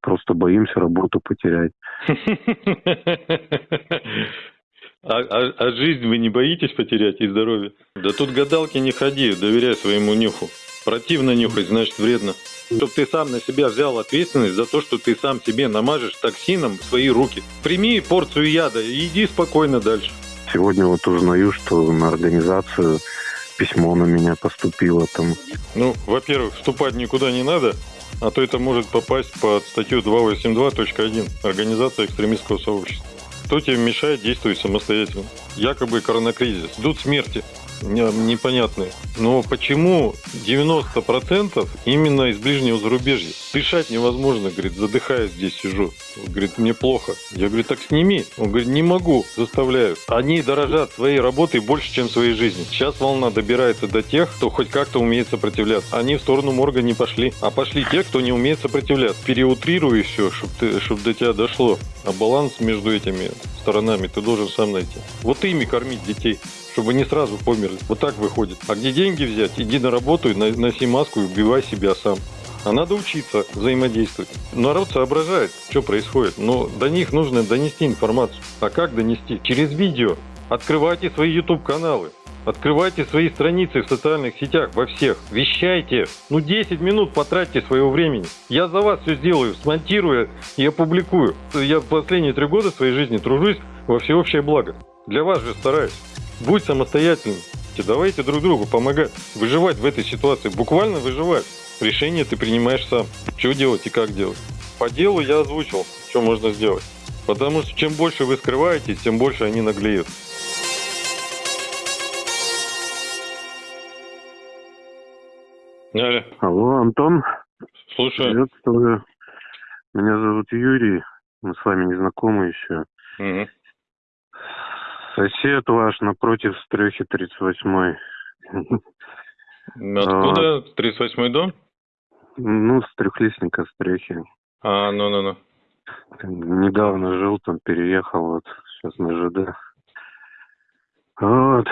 просто боимся работу потерять. А, а, а жизнь вы не боитесь потерять и здоровье? Да тут гадалки не ходи, доверяй своему нюху. Противно нюхать, значит вредно. Чтоб ты сам на себя взял ответственность за то, что ты сам себе намажешь токсином свои руки. Прими порцию яда и иди спокойно дальше. Сегодня вот узнаю, что на организацию письмо на меня поступило там. Ну, во-первых, вступать никуда не надо, а то это может попасть под статью 282.1 «Организация экстремистского сообщества». Кто тебе мешает действовать самостоятельно? Якобы коронакризис. Ждут смерти непонятные. Но почему 90% именно из ближнего зарубежья? Дышать невозможно, говорит, задыхаясь здесь сижу. Говорит, мне плохо. Я говорю, так сними. Он говорит, не могу, заставляют. Они дорожат своей работой больше, чем своей жизнью. Сейчас волна добирается до тех, кто хоть как-то умеет сопротивляться. Они в сторону морга не пошли, а пошли те, кто не умеет сопротивляться. Переутрирую все, чтобы чтоб до тебя дошло. А баланс между этими сторонами ты должен сам найти. Вот ими кормить детей чтобы не сразу померли. Вот так выходит. А где деньги взять? Иди на работу, носи маску и убивай себя сам. А надо учиться взаимодействовать. Народ соображает, что происходит, но до них нужно донести информацию. А как донести? Через видео. Открывайте свои YouTube-каналы. Открывайте свои страницы в социальных сетях, во всех. Вещайте. Ну 10 минут потратьте своего времени. Я за вас все сделаю, смонтирую и опубликую. Я последние три года своей жизни тружусь во всеобщее благо. Для вас же стараюсь. Будь самостоятельным. Давайте друг другу помогать. Выживать в этой ситуации. Буквально выживать. Решение ты принимаешь сам. Что делать и как делать. По делу я озвучил, что можно сделать. Потому что чем больше вы скрываетесь, тем больше они наглеют. Алло. Алло, Антон. Слушаю. Приветствую. Меня зовут Юрий. Мы с вами не знакомы еще. Угу. Сосед ваш напротив стрехи 38-й. Откуда? 38-й дом? Ну, с трехлистника стрехи. А, ну-ну-ну. Недавно жил там, переехал, вот, сейчас на ЖД. Вот.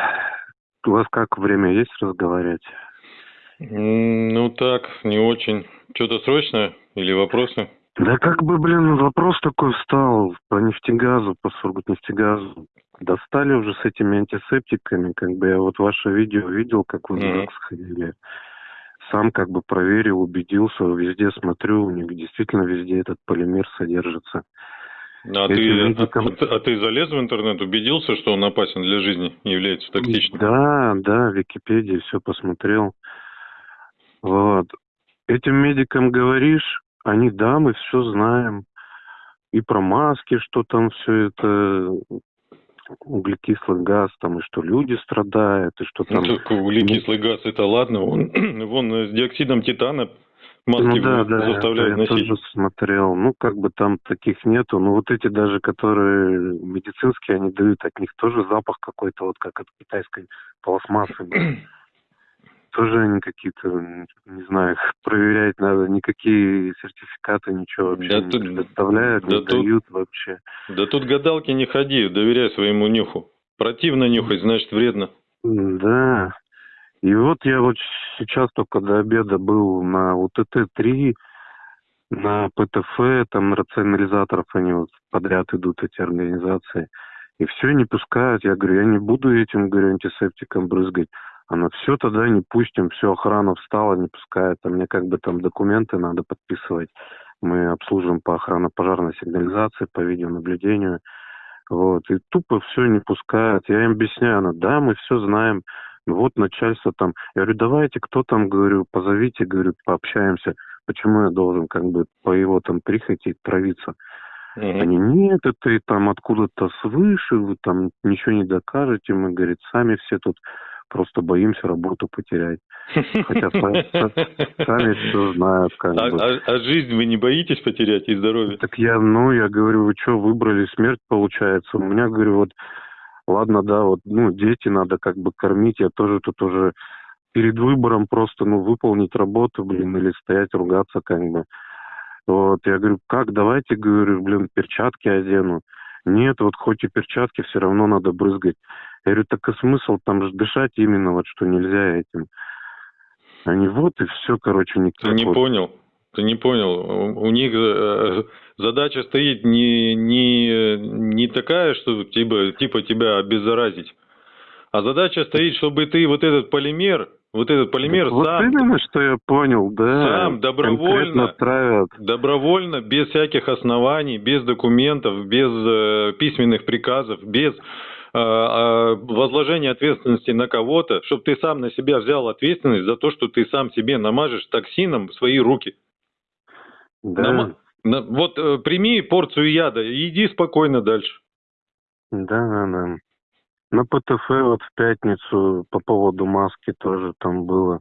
У вас как, время есть разговаривать? Ну так, не очень. Что-то срочное или вопросы? Да как бы, блин, вопрос такой встал по нефтегазу, по Сургутнефтегазу. Достали уже с этими антисептиками, как бы я вот ваше видео видел, как вы mm-hmm. сходили. Сам как бы проверил, убедился, везде смотрю, у них действительно везде этот полимер содержится. А ты, медикам... а, а ты залез в интернет, убедился, что он опасен для жизни, является токсичным? Да, да, в Википедии все посмотрел. Вот. Этим медикам говоришь, они, да, мы все знаем. И про маски, что там все это углекислый газ, там, и что люди страдают, и что там... Ну, так углекислый газ, это ладно, вон, вон с диоксидом титана маски ну, да, да, заставляют это носить. Я тоже смотрел. Ну, как бы там таких нету. Ну, вот эти даже, которые медицинские, они дают, от них тоже запах какой-то, вот как от китайской пластмассы тоже они какие-то, не знаю, их проверять надо, никакие сертификаты, ничего вообще да не тут, предоставляют, да не тут, дают вообще. Да тут гадалки не ходи, доверяй своему нюху. Противно нюхать, значит вредно. Да. И вот я вот сейчас только до обеда был на УТТ-3, на ПТФ, там рационализаторов они вот подряд идут, эти организации. И все не пускают. Я говорю, я не буду этим, говорю, антисептиком брызгать. Она все тогда не пустим, все, охрана встала, не пускает. А мне как бы там документы надо подписывать. Мы обслуживаем по охранно-пожарной сигнализации, по видеонаблюдению. Вот, и тупо все не пускают. Я им объясняю, она, да, мы все знаем. Вот начальство там. Я говорю, давайте, кто там, говорю, позовите, говорю, пообщаемся. Почему я должен как бы по его там прихоти травиться? Mm-hmm. Они, нет, это и там откуда-то свыше, вы там ничего не докажете. Мы, говорит, сами все тут просто боимся работу потерять. Хотя сами все знают. Как а, бы. а, а жизнь вы не боитесь потерять и здоровье? Так я, ну, я говорю, вы что, выбрали смерть, получается? У меня, говорю, вот, ладно, да, вот, ну, дети надо как бы кормить, я тоже тут уже перед выбором просто, ну, выполнить работу, блин, или стоять, ругаться как бы. Вот, я говорю, как, давайте, говорю, блин, перчатки одену. Нет, вот хоть и перчатки, все равно надо брызгать. Я говорю, так и смысл там же дышать именно вот, что нельзя этим. Они вот и все, короче, никак. Ты не вот. понял. Ты не понял. У, них э, задача стоит не, не, не такая, что типа, типа тебя обеззаразить. А задача стоит, чтобы ты вот этот полимер, вот этот полимер вот сам, именно, что я понял, да. сам добровольно, травят. добровольно, без всяких оснований, без документов, без э, письменных приказов, без э, э, возложения ответственности на кого-то, чтобы ты сам на себя взял ответственность за то, что ты сам себе намажешь токсином свои руки. Да, Нама- на- вот э, прими порцию яда и иди спокойно дальше. да, да, да. На ПТФ вот в пятницу по поводу маски тоже там было.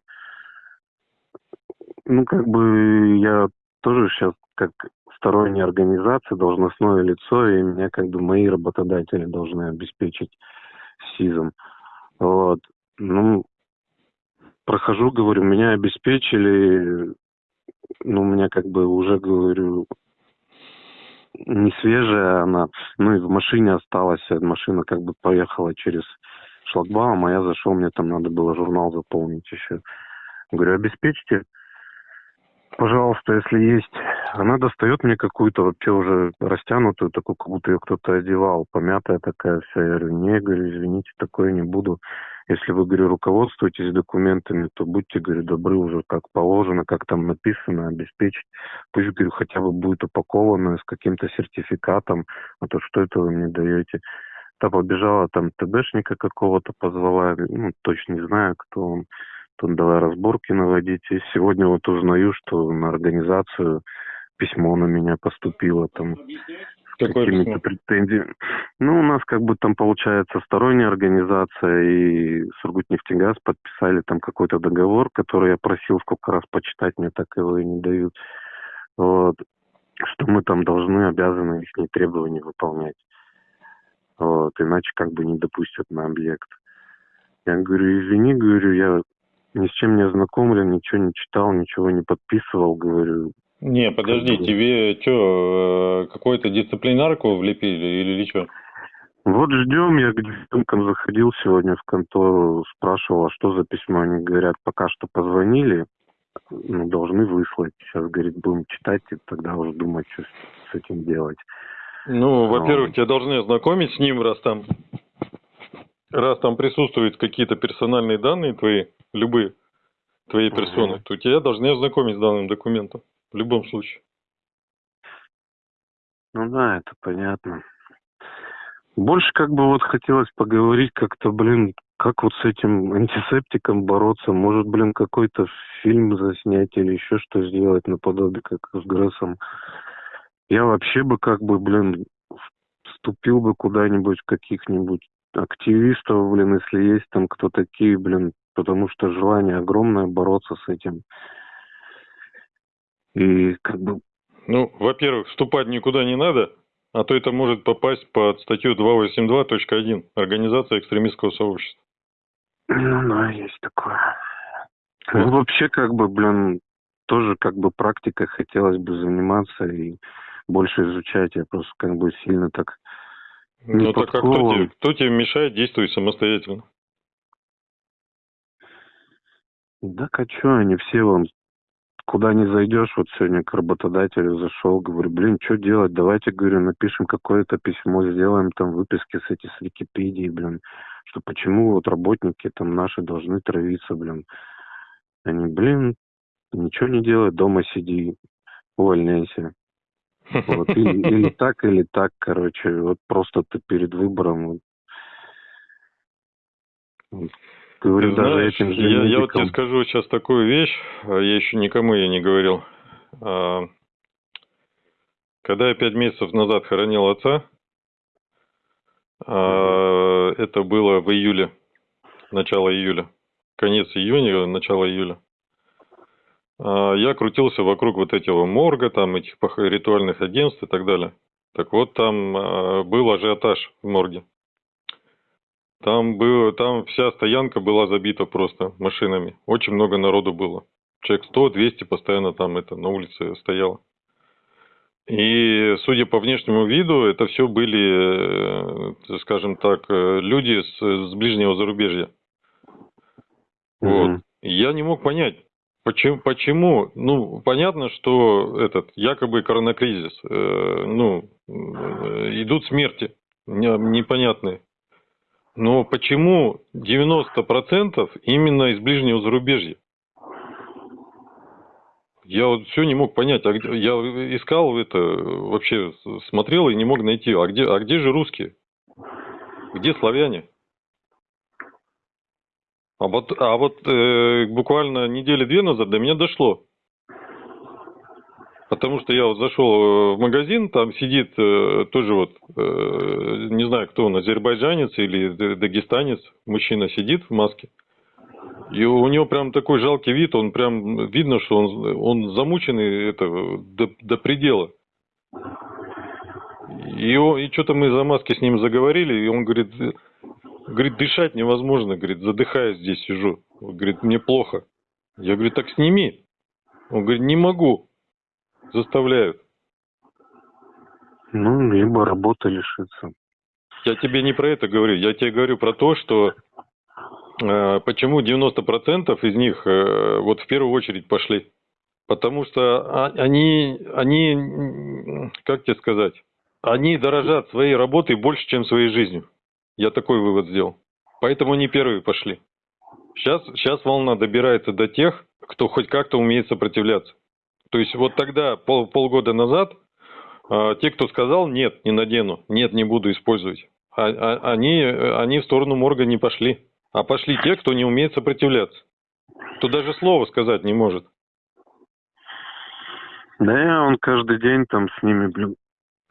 Ну, как бы я тоже сейчас как сторонняя организация, должностное лицо, и меня как бы мои работодатели должны обеспечить СИЗом. Вот. Ну, прохожу, говорю, меня обеспечили, ну, у меня как бы уже, говорю, не свежая она, ну и в машине осталась, а машина как бы поехала через шлагбаум, а я зашел, мне там надо было журнал заполнить еще. Говорю, обеспечьте, пожалуйста, если есть. Она достает мне какую-то вообще уже растянутую, такую, как будто ее кто-то одевал, помятая такая вся. Я говорю, не, говорю, извините, такое не буду. Если вы, говорю, руководствуетесь документами, то будьте, говорю, добры уже как положено, как там написано, обеспечить. Пусть, говорю, хотя бы будет упаковано с каким-то сертификатом, а то что это вы мне даете? Та побежала там ТБшника какого-то позвала, ну, точно не знаю, кто он. Тут давай разборки наводить. И сегодня вот узнаю, что на организацию письмо на меня поступило там с какими-то претензиями. Ну, у нас как бы там получается сторонняя организация и Сургутнефтегаз подписали там какой-то договор, который я просил сколько раз почитать, мне так его и не дают. Вот. Что мы там должны, обязаны их требования выполнять. Вот. Иначе как бы не допустят на объект. Я говорю, извини, говорю, я ни с чем не ознакомлен, ничего не читал, ничего не подписывал, говорю. Не, подожди, тебе что, какую-то дисциплинарку влепили или что? Вот ждем, я к девчонкам заходил сегодня в контору, спрашивал, а что за письмо, они говорят, пока что позвонили, ну, должны выслать. Сейчас, говорит, будем читать, и тогда уже думать, что с- этим делать. Ну, во-первых, тебя должны ознакомить с ним, раз там, раз там присутствуют какие-то персональные данные твои, любые твоей Мгм. персоны, то тебя должны ознакомить с данным документом. В любом случае. Ну да, это понятно. Больше как бы вот хотелось поговорить как-то, блин, как вот с этим антисептиком бороться? Может, блин, какой-то фильм заснять или еще что сделать наподобие, как с Грессом? Я вообще бы как бы, блин, вступил бы куда-нибудь в каких-нибудь активистов, блин, если есть там кто такие, блин, потому что желание огромное бороться с этим. И как бы Ну, во-первых, вступать никуда не надо, а то это может попасть под статью 282.1 Организация экстремистского сообщества. Ну да, есть такое. Ну, вообще, как бы, блин, тоже как бы практикой хотелось бы заниматься и больше изучать. Я просто как бы сильно так... Не Ну, так а кто тебе, кто тебе мешает действовать самостоятельно? Да чё, они все вон... Куда не зайдешь, вот сегодня к работодателю зашел, говорю, блин, что делать, давайте, говорю, напишем какое-то письмо, сделаем там выписки с эти с Википедии, блин, что почему вот работники там наши должны травиться, блин. Они, блин, ничего не делай, дома сиди, увольняйся. Вот, или, или так, или так, короче, вот просто ты перед выбором. Вот. Говорю, Ты даже знаешь, этим же я, я вот тебе скажу сейчас такую вещь, а я еще никому я не говорил. А, Когда я пять месяцев назад хоронил отца, а, это было в июле, начало июля, конец июня, начало июля. А, Я крутился вокруг вот этого морга, там этих ритуальных агентств и так далее. Так вот, там а, был ажиотаж в морге. Там было, там вся стоянка была забита просто машинами. Очень много народу было. Человек 100-200 постоянно там это на улице стояло. И судя по внешнему виду, это все были, э, скажем так, э, люди с, с ближнего зарубежья. Вот. Мгм. И я не мог понять, Почему, почему? Ну, понятно, что этот якобы коронакризис, э, ну, э, идут смерти непонятные. Но почему 90% именно из ближнего зарубежья? Я вот все не мог понять, а где, я искал это, вообще смотрел и не мог найти, а где, а где же русские? Где славяне? А вот, а вот э, буквально недели две назад до меня дошло. Потому что я вот зашел э, в магазин, там сидит э, тоже вот, э, не знаю, кто он, азербайджанец или дагестанец, мужчина сидит в маске. И у него прям такой жалкий вид, он прям видно, что он, он замученный это, до, до предела. И, и что-то мы за маски с ним заговорили, и он говорит, говорит, дышать невозможно, говорит, задыхаясь здесь сижу. Он говорит, мне плохо. Я говорю, так сними. Он говорит, не могу. Заставляют. Ну, либо работа лишится. Я тебе не про это говорю. Я тебе говорю про то, что э, почему 90% из них э, вот в первую очередь пошли. Потому что они, они, как тебе сказать, они дорожат своей работой больше, чем своей жизнью. Я такой вывод сделал. Поэтому они первые пошли. Сейчас, сейчас волна добирается до тех, кто хоть как-то умеет сопротивляться. То есть вот тогда, пол, полгода назад, э, те, кто сказал «нет, не надену», «нет, не буду использовать», а, а, они, они в сторону морга не пошли. А пошли те, кто не умеет сопротивляться. Кто даже слова сказать не может. Да, он каждый день там с ними, блин,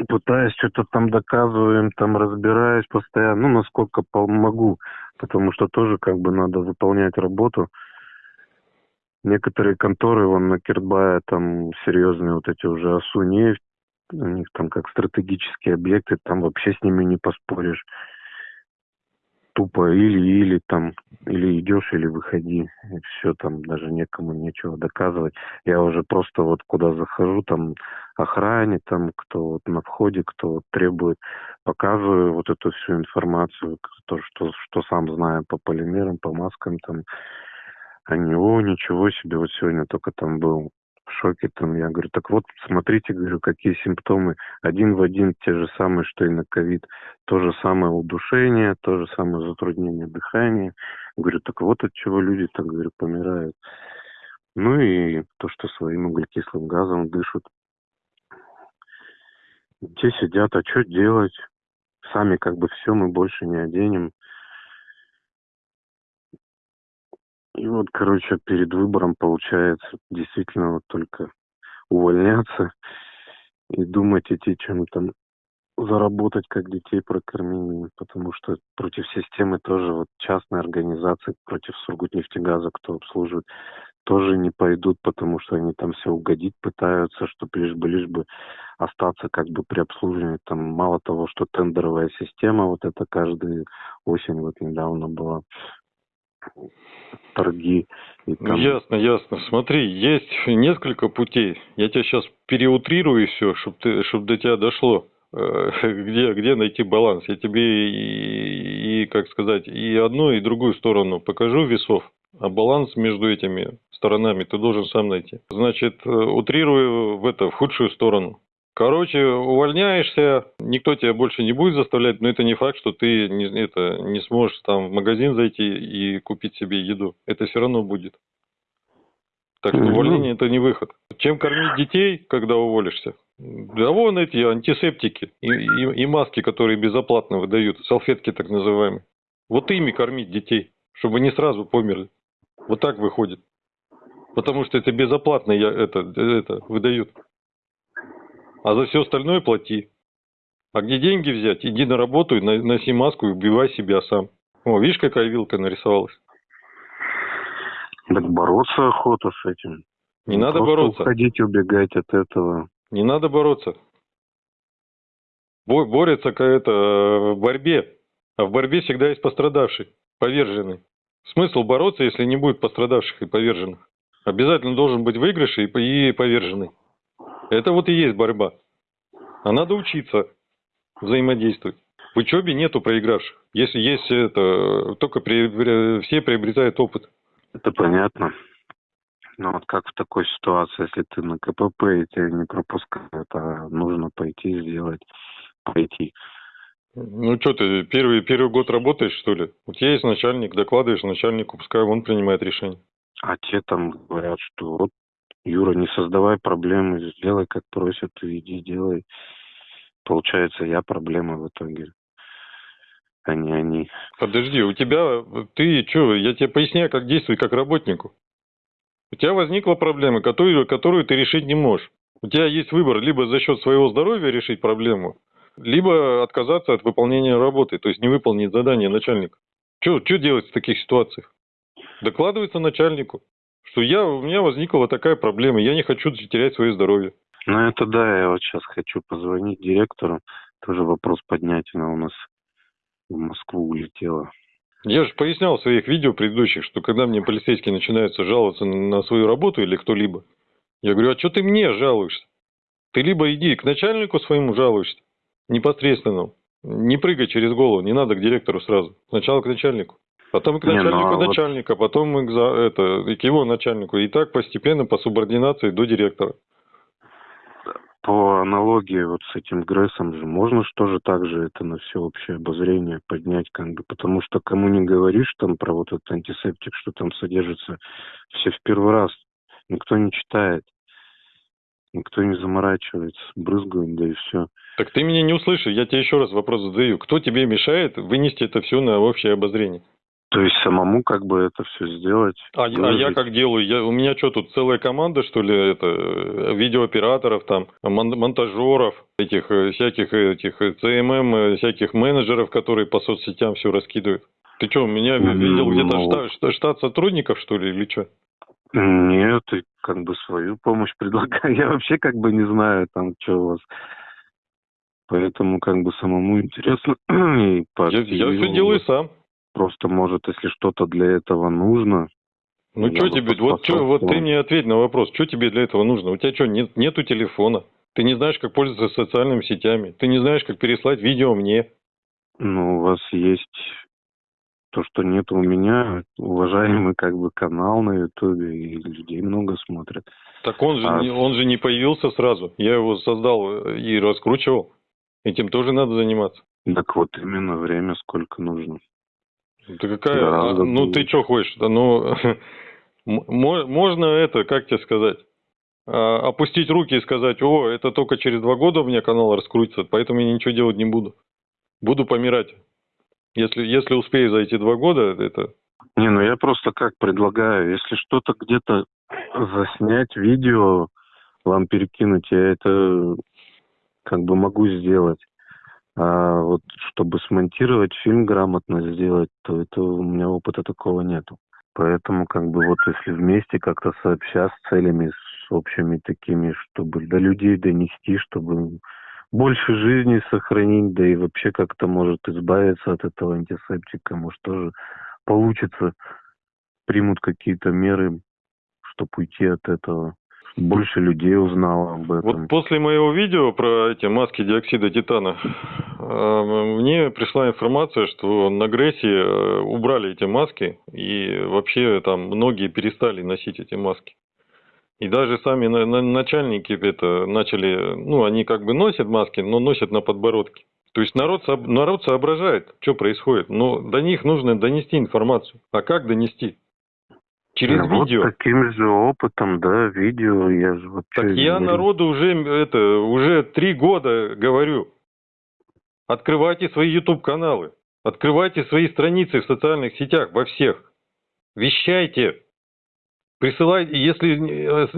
пытаюсь что-то там доказываем, там разбираюсь постоянно, ну, насколько могу, потому что тоже как бы надо выполнять работу. Некоторые конторы, вон на Кирбае, там серьезные вот эти уже АСУ нефть, у них там как стратегические объекты, там вообще с ними не поспоришь. Тупо или-или там, или идешь, или выходи. И все, там даже некому нечего доказывать. Я уже просто вот куда захожу, там охране, там кто вот на входе, кто вот требует, показываю вот эту всю информацию, то, что, что сам знаю по полимерам, по маскам, там, они, о, ничего себе, вот сегодня только там был в шоке там. Я говорю, так вот, смотрите, говорю, какие симптомы. Один в один те же самые, что и на ковид. То же самое удушение, то же самое затруднение дыхания. Говорю, так вот от чего люди, так говорю, помирают. Ну и то, что своим углекислым газом дышат. Те сидят, а что делать? Сами как бы все мы больше не оденем. И вот, короче, перед выбором получается действительно вот только увольняться и думать идти чем там заработать, как детей прокормить, потому что против системы тоже вот частные организации, против Сургутнефтегаза, кто обслуживает, тоже не пойдут, потому что они там все угодить пытаются, чтобы лишь бы, лишь бы остаться как бы при обслуживании. Там мало того, что тендеровая система, вот это каждую осень вот недавно была торги. И там... Ясно, ясно. Смотри, есть несколько путей. Я тебя сейчас переутрирую все, чтобы ты, чтобы до тебя дошло э, где, где найти баланс. Я тебе и, и, как сказать, и одну, и другую сторону покажу весов, а баланс между этими сторонами ты должен сам найти. Значит, э, утрирую в это, в худшую сторону. Короче, увольняешься, никто тебя больше не будет заставлять, но это не факт, что ты не, это, не сможешь там в магазин зайти и купить себе еду. Это все равно будет. Так что увольнение это не выход. Чем кормить детей, когда уволишься? Да вон эти антисептики и, и, и маски, которые безоплатно выдают, салфетки так называемые. Вот ими кормить детей, чтобы не сразу померли. Вот так выходит. Потому что это безоплатно это, это выдают а за все остальное плати. А где деньги взять? Иди на работу, и носи маску и убивай себя сам. О, видишь, какая вилка нарисовалась? Так бороться охота с этим. Не надо Просто бороться. уходить, убегать от этого. Не надо бороться. Бо борется какая-то э, в борьбе. А в борьбе всегда есть пострадавший, поверженный. Смысл бороться, если не будет пострадавших и поверженных? Обязательно должен быть выигрышей и поверженный. Это вот и есть борьба. А надо учиться взаимодействовать. В учебе нету проигравших. Если есть это, только при, все приобретают опыт. Это понятно. Ну вот как в такой ситуации, если ты на КПП и тебя не пропускают, а нужно пойти сделать, пойти. Ну что ты, первый, первый год работаешь, что ли? У тебя есть начальник, докладываешь начальнику, пускай он принимает решение. А те там говорят, что вот, Юра, не создавай проблемы, сделай, как просят, иди делай. Получается, я проблема в итоге, а не они. Подожди, у тебя, ты что, я тебе поясняю, как действовать как работнику. У тебя возникла проблема, которую, которую ты решить не можешь. У тебя есть выбор либо за счет своего здоровья решить проблему, либо отказаться от выполнения работы, то есть не выполнить задание начальника. Что делать в таких ситуациях? Докладывается начальнику, что я, у меня возникла вот такая проблема, я не хочу терять свое здоровье. Ну это да, я вот сейчас хочу позвонить директору, тоже вопрос поднять, она у нас в Москву улетела. Я же пояснял в своих видео предыдущих, что когда мне полицейские начинаются жаловаться на свою работу или кто-либо, я говорю, а что ты мне жалуешься? Ты либо иди к начальнику своему жалуешься, непосредственно, не прыгай через голову, не надо к директору сразу, сначала к начальнику. Потом к начальнику не, ну, а начальника, вот... потом к, это, к его начальнику. И так постепенно по субординации до директора по аналогии вот с этим Грессом же можно что же так же это на все общее обозрение поднять, как бы, потому что кому не говоришь там про вот этот антисептик, что там содержится, все в первый раз, никто не читает, никто не заморачивается, брызгают, да и все. Так ты меня не услышишь, я тебе еще раз вопрос задаю. Кто тебе мешает вынести это все на общее обозрение? То есть самому как бы это все сделать. А, а я как делаю? Я, у меня что тут целая команда, что ли, это э, видеооператоров, там, мон, монтажеров, этих э, всяких этих CMM, э, всяких менеджеров, которые по соцсетям все раскидывают. Ты что, у меня видел где-то ну, штат, штат сотрудников, что ли, или что? Нет, ты как бы свою помощь предлагаю. Я вообще как бы не знаю, там, что у вас. Поэтому как бы самому интересно. я, я все делаю сам. Просто, может, если что-то для этого нужно. Ну, что тебе, вот, что, вот ты мне ответь на вопрос, что тебе для этого нужно? У тебя что, нет, нету телефона? Ты не знаешь, как пользоваться социальными сетями? Ты не знаешь, как переслать видео мне? Ну, у вас есть то, что нет у меня, уважаемый как бы канал на Ютубе, и людей много смотрят. Так он же, а... не, он же не появился сразу. Я его создал и раскручивал. Этим тоже надо заниматься. Так вот именно время сколько нужно. Да какая? Да, ну ты что хочешь? Да, ну можно это, как тебе сказать? А, опустить руки и сказать, о, это только через два года у меня канал раскрутится, поэтому я ничего делать не буду. Буду помирать. Если, если успею за эти два года, это... Не, ну я просто как предлагаю, если что-то где-то заснять видео, вам перекинуть, я это как бы могу сделать. А вот чтобы смонтировать фильм грамотно сделать, то это у меня опыта такого нету. Поэтому как бы вот если вместе как-то сообща с целями, с общими такими, чтобы до людей донести, чтобы больше жизни сохранить, да и вообще как-то может избавиться от этого антисептика, может тоже получится, примут какие-то меры, чтобы уйти от этого больше людей узнало об этом. Вот после моего видео про эти маски диоксида титана, э, мне пришла информация, что на Грессе э, убрали эти маски, и вообще там многие перестали носить эти маски. И даже сами начальники это начали, ну, они как бы носят маски, но носят на подбородке. То есть народ, народ соображает, что происходит, но до них нужно донести информацию. А как донести? Через ну, видео. Вот таким же опытом, да, видео я же вообще... Так я говорю. народу уже, это, уже три года говорю. Открывайте свои YouTube-каналы. Открывайте свои страницы в социальных сетях, во всех. Вещайте. Присылайте, если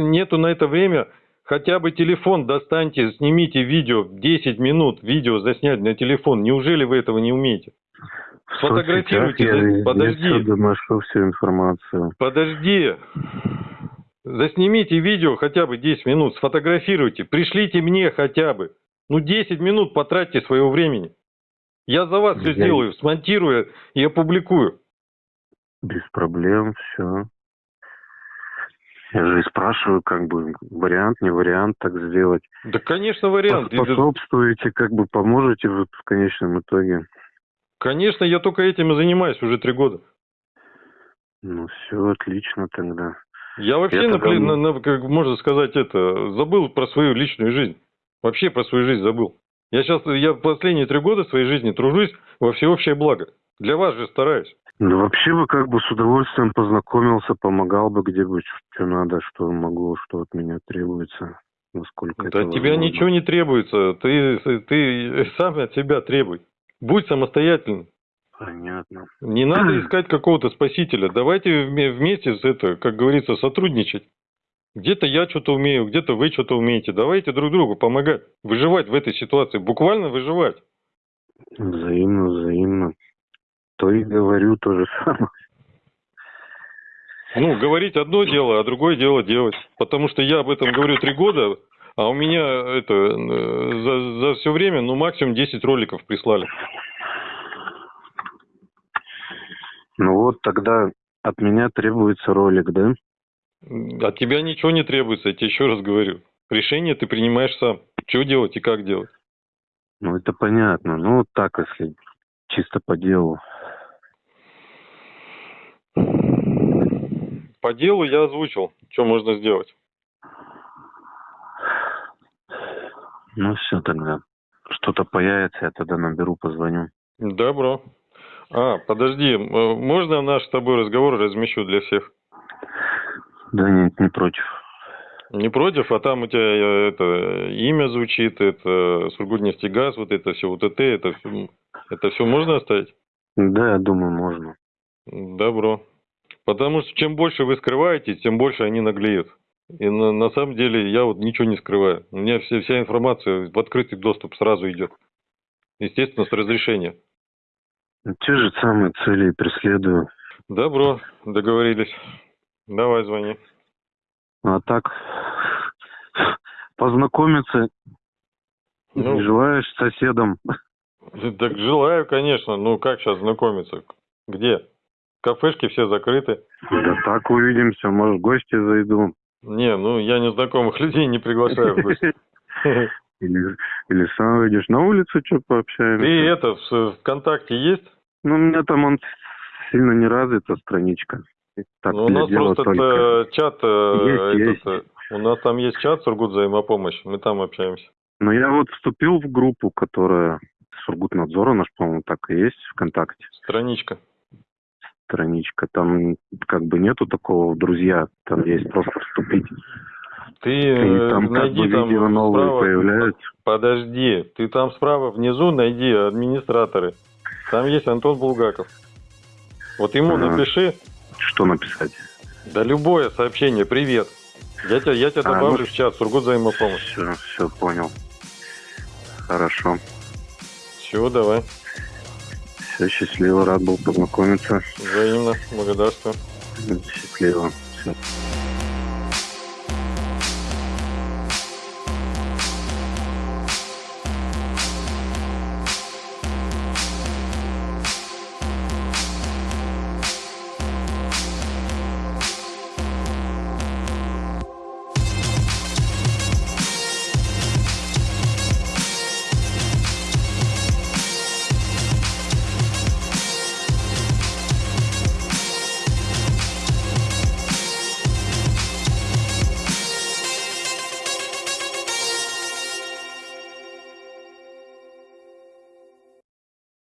нету на это время, хотя бы телефон достаньте, снимите видео, 10 минут видео заснять на телефон. Неужели вы этого не умеете? Сфотографируйте, я подожди. доношу всю информацию. Подожди. Заснимите видео хотя бы 10 минут, сфотографируйте, пришлите мне хотя бы. Ну 10 минут потратьте своего времени. Я за вас все я... сделаю, смонтирую и опубликую. Без проблем, все. Я же и спрашиваю, как бы, вариант, не вариант так сделать. Да, конечно, вариант. Способствуете, как бы, поможете в конечном итоге. Конечно, я только этим и занимаюсь уже три года. Ну, все отлично тогда. Я вообще, Я тогда- на- на- как можно сказать, это, забыл про свою личную жизнь. Вообще про свою жизнь забыл. Я сейчас, я последние три года своей жизни тружусь во всеобщее благо. Для вас же стараюсь. Ну, вообще бы как бы с удовольствием познакомился, помогал бы где-нибудь, что надо, что могу, что от меня требуется, насколько Да это тебя возможно. ничего не требуется. Ты, ты сам от себя требуй. Будь самостоятельным. Понятно. Не надо искать какого-то спасителя. Давайте вме- вместе с это, как говорится, сотрудничать. Где-то я что-то умею, где-то вы что-то умеете. Давайте друг другу помогать. Выживать в этой ситуации. Буквально выживать. Взаимно, взаимно. То и говорю то же самое. Ну, говорить одно дело, а другое дело делать. Потому что я об этом говорю три года, а у меня это э, за, за все время, ну, максимум 10 роликов прислали. Ну вот тогда от меня требуется ролик, да? От тебя ничего не требуется, я тебе еще раз говорю. Решение ты принимаешь сам. Что делать и как делать. Ну это понятно. Ну вот так, если чисто по делу. По делу я озвучил, что можно сделать. Ну все тогда. Что-то появится, я тогда наберу, позвоню. Добро. А, подожди, э, можно наш с тобой разговор размещу для всех? Да нет, не против. Не против, а там у тебя э, это имя звучит, это Сургутнефтегаз, вот это все, вот это, это все, это все можно оставить? Да, я думаю, можно. Добро. Потому что чем больше вы скрываете, тем больше они наглеют. И на, на самом деле я вот ничего не скрываю. У меня все, вся информация в открытый доступ сразу идет. Естественно, с разрешения. Те же самые цели и преследую. Добро, договорились. Давай, звони. А так, познакомиться Ну. не желаешь с соседом? Так желаю, конечно. Ну, как сейчас знакомиться? Где? Кафешки все закрыты. Да так увидимся, может, в гости зайду. Не, ну, я незнакомых людей не приглашаю в гости. Или, или сам выйдешь на улицу, что пообщаемся. Ты это, в ВКонтакте есть? Ну, у меня там он сильно не развита страничка. Так, Ну, у нас просто только. э, чат, э, Есть, этот, э, у нас там есть чат Сургут взаимопомощь, мы там общаемся. Но я вот вступил в группу, которая Сургутнадзора наш, по-моему, так и есть ВКонтакте. Страничка. Страничка. Там как бы нету такого друзья. Там есть просто вступить. Ты И э, там как найди бы там видео новые справа, появляются. подожди, ты там справа внизу найди администраторы. Там есть Антон Булгаков. Вот ему Ага. напиши, Что написать? да любое сообщение, привет. Я тебя, я тебя А, добавлю ну, в чат Сургут взаимопомощь. Все, все понял. Хорошо. Все, давай. Все, счастливо, рад был познакомиться. Взаимно, благодарствую. Счастливо. Всё.